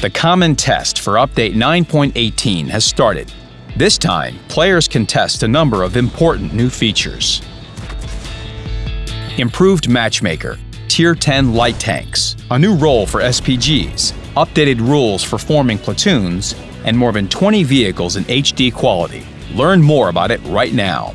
The common test for Update 9.18 has started. This time, players can test a number of important new features. Improved Matchmaker, Tier 10 light tanks, a new role for SPGs, updated rules for forming platoons, and more than 20 vehicles in HD quality. Learn more about it right now.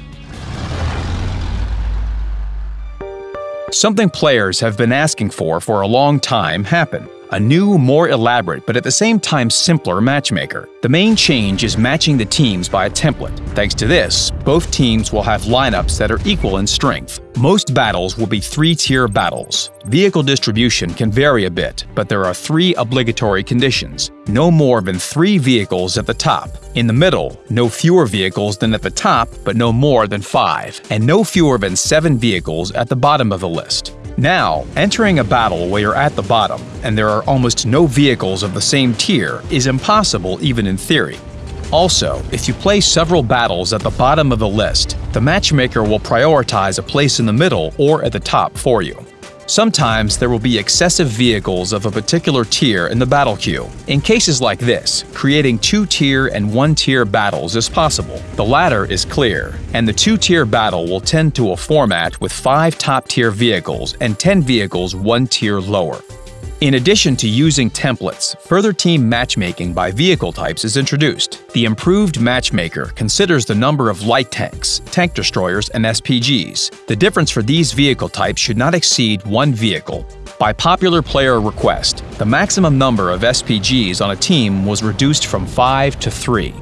Something players have been asking for for a long time happened a new, more elaborate, but at the same time simpler matchmaker. The main change is matching the teams by a template. Thanks to this, both teams will have lineups that are equal in strength. Most battles will be three-tier battles. Vehicle distribution can vary a bit, but there are three obligatory conditions. No more than three vehicles at the top. In the middle, no fewer vehicles than at the top, but no more than five. And no fewer than seven vehicles at the bottom of the list. Now, entering a battle where you're at the bottom and there are almost no vehicles of the same tier is impossible even in theory. Also, if you play several battles at the bottom of the list, the matchmaker will prioritize a place in the middle or at the top for you. Sometimes there will be excessive vehicles of a particular tier in the battle queue. In cases like this, creating two-tier and one-tier battles is possible. The latter is clear, and the two-tier battle will tend to a format with five top-tier vehicles and 10 vehicles one tier lower. In addition to using templates, further team matchmaking by vehicle types is introduced. The improved matchmaker considers the number of light tanks, tank destroyers, and SPGs. The difference for these vehicle types should not exceed one vehicle. By popular player request, the maximum number of SPGs on a team was reduced from 5 to 3.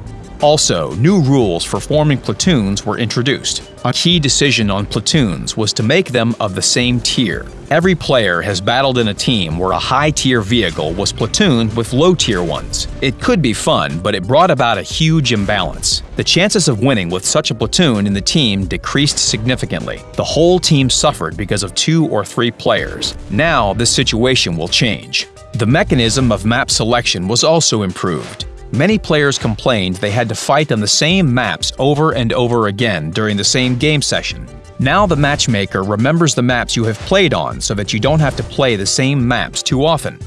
Also, new rules for forming platoons were introduced. A key decision on platoons was to make them of the same tier. Every player has battled in a team where a high-tier vehicle was platooned with low-tier ones. It could be fun, but it brought about a huge imbalance. The chances of winning with such a platoon in the team decreased significantly. The whole team suffered because of two or three players. Now, this situation will change. The mechanism of map selection was also improved. Many players complained they had to fight on the same maps over and over again during the same game session. Now the matchmaker remembers the maps you have played on so that you don't have to play the same maps too often.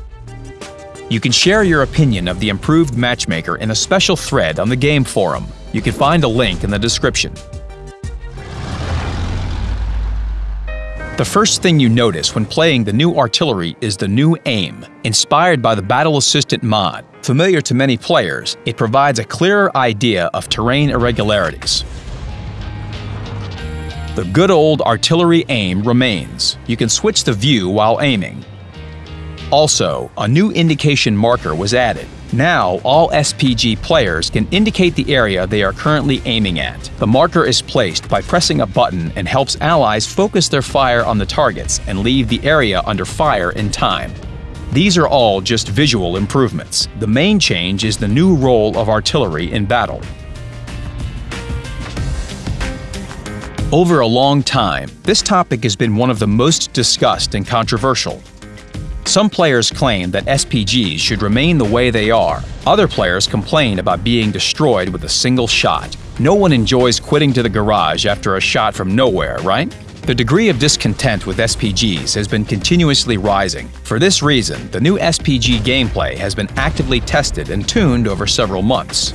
You can share your opinion of the improved matchmaker in a special thread on the game forum. You can find a link in the description. The first thing you notice when playing the new artillery is the new aim, inspired by the Battle Assistant mod. Familiar to many players, it provides a clearer idea of terrain irregularities. The good old artillery aim remains. You can switch the view while aiming. Also, a new indication marker was added. Now, all SPG players can indicate the area they are currently aiming at. The marker is placed by pressing a button and helps allies focus their fire on the targets and leave the area under fire in time. These are all just visual improvements. The main change is the new role of artillery in battle. Over a long time, this topic has been one of the most discussed and controversial. Some players claim that SPGs should remain the way they are. Other players complain about being destroyed with a single shot. No one enjoys quitting to the garage after a shot from nowhere, right? The degree of discontent with SPGs has been continuously rising. For this reason, the new SPG gameplay has been actively tested and tuned over several months.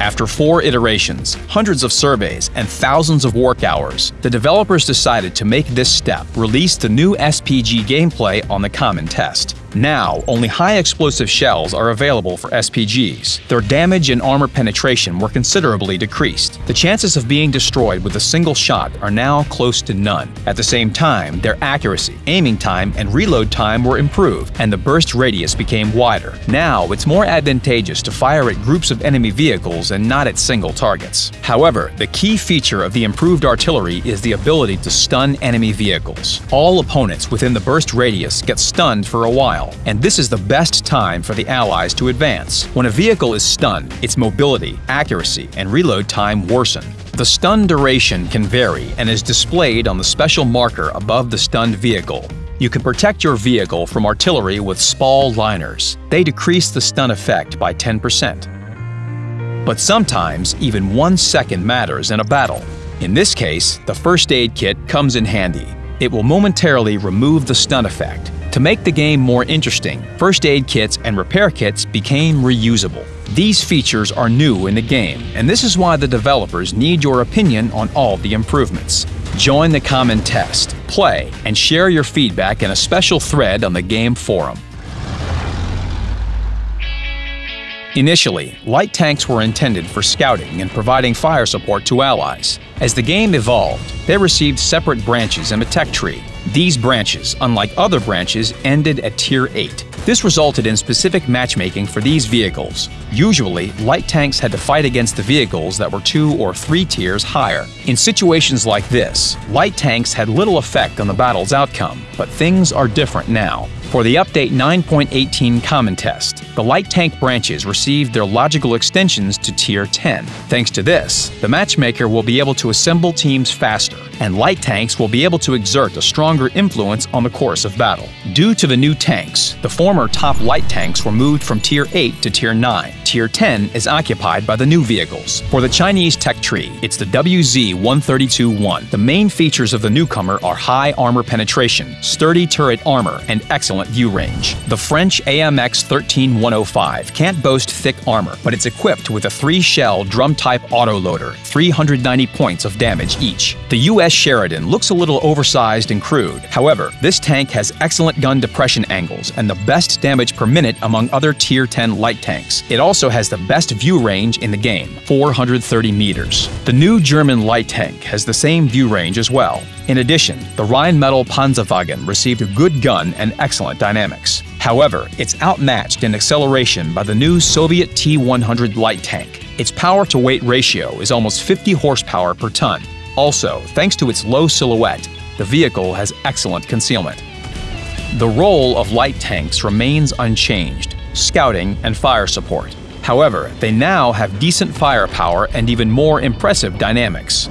After four iterations, hundreds of surveys, and thousands of work hours, the developers decided to make this step, release the new SPG gameplay on the Common Test. Now, only high-explosive shells are available for SPGs. Their damage and armor penetration were considerably decreased. The chances of being destroyed with a single shot are now close to none. At the same time, their accuracy, aiming time, and reload time were improved, and the burst radius became wider. Now, it's more advantageous to fire at groups of enemy vehicles and not at single targets. However, the key feature of the improved artillery is the ability to stun enemy vehicles. All opponents within the burst radius get stunned for a while, and this is the best time for the Allies to advance. When a vehicle is stunned, its mobility, accuracy, and reload time worsen. The stun duration can vary and is displayed on the special marker above the stunned vehicle. You can protect your vehicle from artillery with spall liners. They decrease the stun effect by 10%. But sometimes, even one second matters in a battle. In this case, the first aid kit comes in handy. It will momentarily remove the stun effect, To make the game more interesting, first aid kits and repair kits became reusable. These features are new in the game, and this is why the developers need your opinion on all the improvements. Join the common test, play, and share your feedback in a special thread on the game forum. Initially, light tanks were intended for scouting and providing fire support to allies. As the game evolved, they received separate branches in a tech tree. These branches, unlike other branches, ended at Tier 8. This resulted in specific matchmaking for these vehicles. Usually, light tanks had to fight against the vehicles that were two or three tiers higher. In situations like this, light tanks had little effect on the battle's outcome, but things are different now. For the Update 9.18 Common Test, the light tank branches received their logical extensions to Tier 10. Thanks to this, the matchmaker will be able to assemble teams faster, and light tanks will be able to exert a stronger influence on the course of battle. Due to the new tanks, the former top light tanks were moved from Tier 8 to Tier 9. Tier 10 is occupied by the new vehicles. For the Chinese tech tree, it's the WZ-132-1. The main features of the newcomer are high armor penetration, sturdy turret armor, and excellent excellent view range. The French AMX 13105 can't boast thick armor, but it's equipped with a three-shell drum-type autoloader, 390 points of damage each. The US Sheridan looks a little oversized and crude. However, this tank has excellent gun depression angles and the best damage per minute among other Tier 10 light tanks. It also has the best view range in the game, 430 meters. The new German light tank has the same view range as well. In addition, the Rheinmetall Panzerwagen received a good gun and excellent dynamics. However, it's outmatched in acceleration by the new Soviet T-100 light tank. Its power-to-weight ratio is almost 50 horsepower per ton. Also, thanks to its low silhouette, the vehicle has excellent concealment. The role of light tanks remains unchanged, scouting and fire support. However, they now have decent firepower and even more impressive dynamics.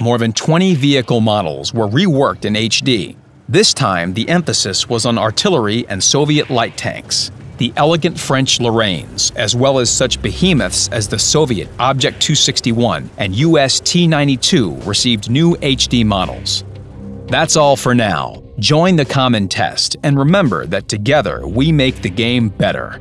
More than 20 vehicle models were reworked in HD. This time, the emphasis was on artillery and Soviet light tanks. The elegant French Lorraines, as well as such behemoths as the Soviet Object 261 and US T-92 received new HD models. That's all for now. Join the common test and remember that together we make the game better.